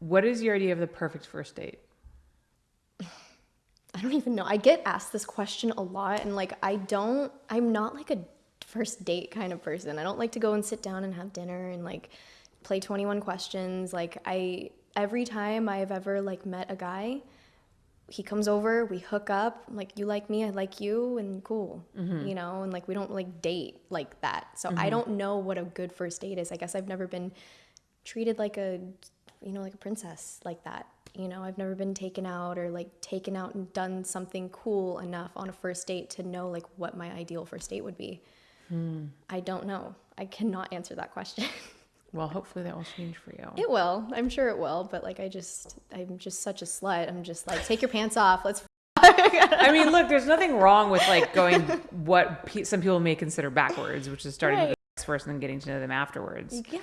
what is your idea of the perfect first date? I don't even know. I get asked this question a lot, and like, I don't, I'm not like a first date kind of person. I don't like to go and sit down and have dinner and like play 21 questions. Like, I, every time I've ever like met a guy, he comes over, we hook up, I'm like, you like me, I like you, and cool, mm-hmm. you know, and like, we don't like date like that. So I mm-hmm. don't know what a good first date is. I guess I've never been treated like a, you know, like a princess like that. You know, I've never been taken out or like taken out and done something cool enough on a first date to know like what my ideal first date would be. Hmm. I don't know. I cannot answer that question. Well, hopefully that will change for you. it will. I'm sure it will. But like, I just, I'm just such a slut. I'm just like, take your pants off. Let's. I mean, look, there's nothing wrong with like going what pe- some people may consider backwards, which is starting with Right. the next person and getting to know them afterwards. Yeah,